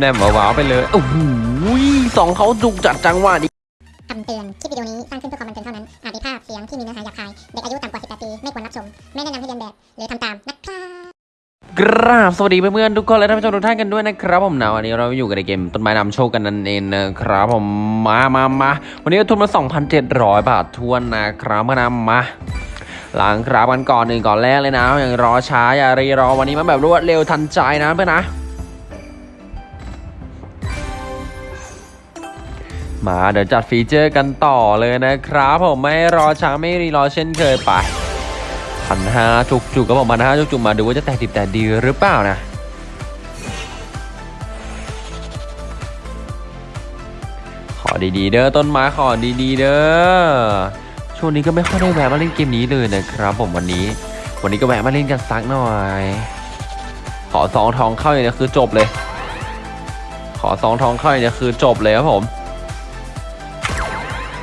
แนมๆว้าวๆไปเลยโอ้โหสองเขาจุกจัดจังหวะดีคำเตือน คลิปวิดีโอนี้สร้างขึ้นเพื่อความบันเทิงเท่านั้น อาจมีภาพเสียงที่มีเนื้อหาหยาบคาย เด็กอายุต่ำกว่า 18 ปี ไม่ควรรับชม ไม่แนะนำให้เรียนแบบ หรือทำตามนะครับกราบสวัสดีเพื่อนๆทุกคนและท่านผู้ชมทุกท่านกันด้วยนะครับผมนะวันนี้เราอยู่กันในเกมต้นไม้นำโชคกันนั่นเองนะครับผมมามามาวันนี้ก็ทุนมา 2,700 บาททวนนะครับมานำมาหลังครับกันก่อนหนึ่งก่อนแรกเลยนะอย่างรอช้าอย่ารีรอวันนี้มาแบบรวดเร็วทันใจนะเพื่อนนะ มาเดี๋ยวจัดฟีเจอร์กันต่อเลยนะครับ ผมไม่รอช้าไม่รีรอเช่นเคยไปพันห้าจุกจุกก็บอกพันห้าจุกจุกมาดูว่าจะแตกดิบแต่ดีหรือเปล่านะขอดีๆเด้อต้นไม้ขอดีๆเด้อช่วงนี้ก็ไม่ค่อยได้แวะมาเล่นเกมนี้เลยนะครับผมวันนี้ วันนี้ก็แวะมาเล่นกันสักหน่อย ขอซองทองเข้าอย่างนี้คือจบเลย ขอซองทองเข้าอย่างนี้คือจบเลยครับผม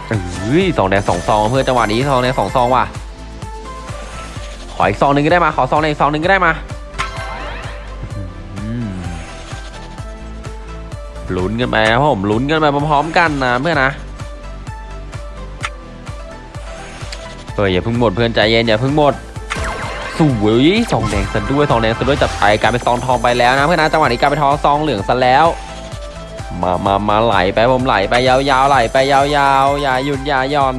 เอ้ยสองแดงสองซองเพื่อจังหวะนี้สองแดงสองซองว่ะขออีกซองหนึ่งก็ได้มาขอซองแดงอีกซองหนึ่งก็ได้มาลุ้นกันไปครับผมลุ้นกันไปพร้อมๆกันนะเพื่อนนะเอออย่าเพิ่งหมดเพื่อนใจเย็นอย่าเพิ่งหมดสวยซองแดงซะด้วยซองแดงซะด้วยจับไปกลายเป็นซองทองไปแล้วนะเพื่อนนะจังหวะนี้กลายเป็นทองซองเหลืองซะแล้ว มามามาไหลไปผมไหลไปยาวๆไหลไปยาวๆอย่าหยุดอย่าย่อน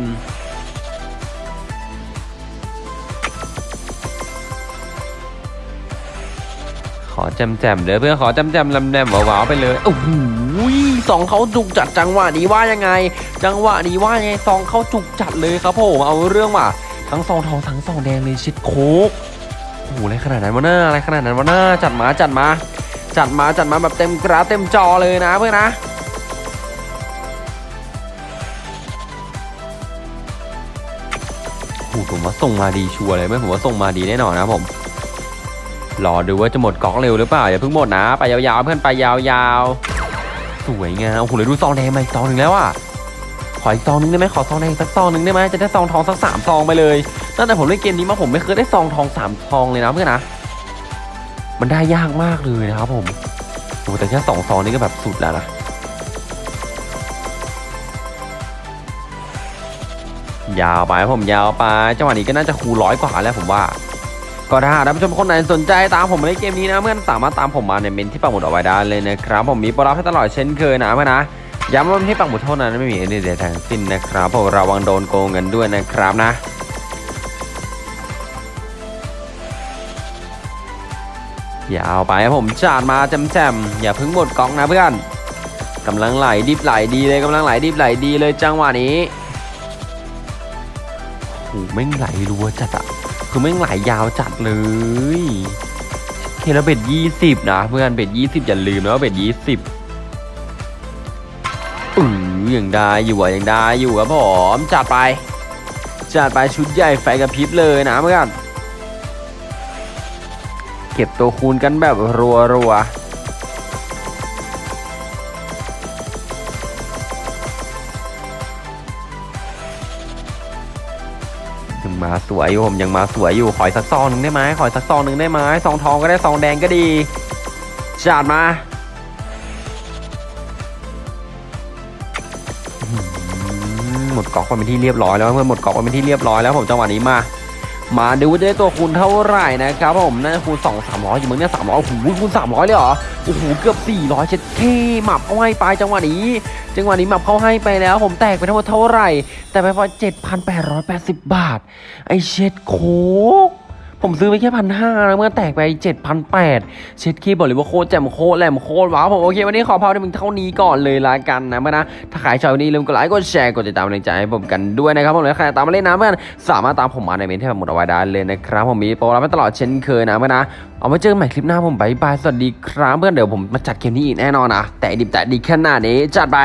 ขอแจมแจมๆเด้อเพื่อนขอแจมแจมๆลำแนมหวาวๆไปเลยโอ้โหสองเขาจุกจัดจังหวะนี้ว่ายังไง จังหวะนี้ว่ายังไงซองเขาจุกจัดเลยครับผมเอาเรื่องว่ะทั้งซองทองทั้งซองแดงเลยชิดโคกโอ้โหอะไรขนาดนั้นวะหน้าอะไรขนาดนั้นวะหน้าจัดมาจัดมา จัดมาจัดมาแบบเต็มกราเต็มจอเลยนะเพื่อนนะโอ้ผมว่าส่งมาดีชัวร์เลยไม่ผมว่าส่งมาดีแน่นอนนะผมรอดูว่าจะหมดก๊อกเร็วหรือเปล่าอย่าเพิ่งหมดนะ ไปยาวๆ เพื่อนไปยาวๆ สวยงามโอ้โหเลยดูซองแดงมาอีกซองหนึ่งแล้วอะขออีกซองหนึงได้ไหมขอซองแดงสักซองหนึ่งได้ไหมจะได้ซองทองสักสามซองไปเลยตั้งแต่ผมเล่นเกมนี้มาผมไม่เคยได้ซองทองสามซองเลยนะเพื่อนนะ มันได้ยากมากเลยนะครับผมโอ้แต่แค่สองซองนี่ก็แบบสุดแล้วนะยาวไปผมยาวไปจังหวะนี้ก็น่าจะคูร้อยกว่าแล้วผมว่า ก็ถ้าท่านผู้ชมคนไหนสนใจตามผมมาเล่นเกมนี้นะเพื่อนสามารถตามผมมาในเมนที่ปักหมุดเอาไว้ได้เลยนะครับ ผมมีโปรรับให้ตลอดเช่นเคยนะเพื่อนนะย้ำว่าที่ปักหมุดเท่านั้นไม่มีอะไรใดทั้งสิ้นนะครับผมระวังโดนโกงเงินด้วยนะครับนะ ยาวไปครับผมจาดมาแจมๆอย่าเพิ่งหมดกองนะเพื่อนกำลังไหลดิบไหลดีเลยกำลังไหลดิบไหลดีเลยจังหวะนี้โอ้โหแม่งไหลรัวจัดอะคือแม่งไหลยาวจัดเลยเคแล้ว bet ยี่สิบนะเพื่อน bet ยี่สิบอย่าลืมนะว่า bet ยี่สิบอืออยังได้อยู่อะยังได้อยู่ครับผมจัดไปจัดไปชุดใหญ่ไฟกระพริบเลยนะเพื่อน เก็บตัวคูณกันแบบรัวรัวยังมาสวยอยู่ผมยังมาสวยอยู่ขออีกสักซองหนึ่งได้ไหมขออีกสักซองหนึ่งได้ไหมซองทองก็ได้ซองแดงก็ดีจัดมาอื้อหือหมดกอกไปเป็นที่เรียบร้อยแล้วเพื่อนหมดกอกไปเป็นที่เรียบร้อยแล้วผมจังหวะนี้มา มาดูว่าจะได้ตัวคูณเท่าไหร่นะครับผมน่าจะคูณ 2 300อยู่มึงเนี่ย300โอ้โหคูณ 300 เลยเหรอโอ้โหเกือบ 400เช็ดเท่หมับเอาให้ไปจังหวะนี้จังหวะนี้หมับเข้าให้ไปแล้ว ผมแตกไปทั้งหมดเท่าไหร่ แต่ไปพอ7,880 บาท ไอเช็ดโคก ผมซื้อไปแค่พันห้าแล้วแม่งแตกไป7,800เช็ดขี้บอกเลยว่าโคตรแจ่มโคตรแหลมโคตรว้าวผมโอเควันนี้ขอพาวที่มึงเท่านี้ก่อนเลยละกันนะเพื่อนนะถ้าใครชอบวันนี้ลืมกดไลค์กดแชร์กดติดตามกำลังใจให้ผมกันด้วยนะครับผมและใครตามมาเล่นนะเพื่อนสามารถตามผมมาในเมนต์ที่ผมหมุดเอาไว้ได้เลยนะครับผมมีโปรรับให้ตลอดเช่นเคยนะเพื่อนนะเอาไว้เจอกันใหม่คลิปหน้าผม bye bye สวัสดีครับเพื่อนเดี๋ยวผมมาจัดเกมนี้อีกแน่นอนนะแต่ดิบแต่ดีขนาดนี้จัดไป